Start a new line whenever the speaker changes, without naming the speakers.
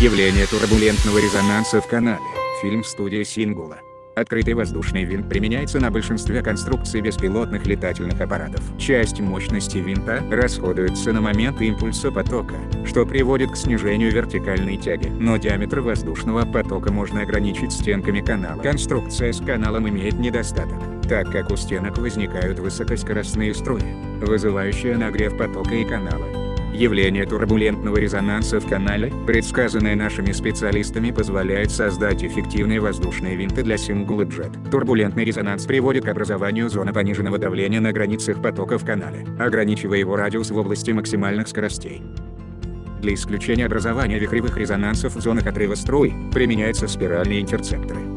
Явление турбулентного резонанса в канале. Фильм студии Сингула. Открытый воздушный винт применяется на большинстве конструкций беспилотных летательных аппаратов. Часть мощности винта расходуется на момент импульса потока, что приводит к снижению вертикальной тяги. Но диаметр воздушного потока можно ограничить стенками канала. Конструкция с каналом имеет недостаток, так как у стенок возникают высокоскоростные струи, вызывающие нагрев потока и канала. Явление турбулентного резонанса в канале, предсказанное нашими специалистами позволяет создать эффективные воздушные винты для Jet. Турбулентный резонанс приводит к образованию зоны пониженного давления на границах потока в канале, ограничивая его радиус в области максимальных скоростей. Для исключения образования вихревых резонансов в зонах отрыва струй, применяются спиральные интерцепторы.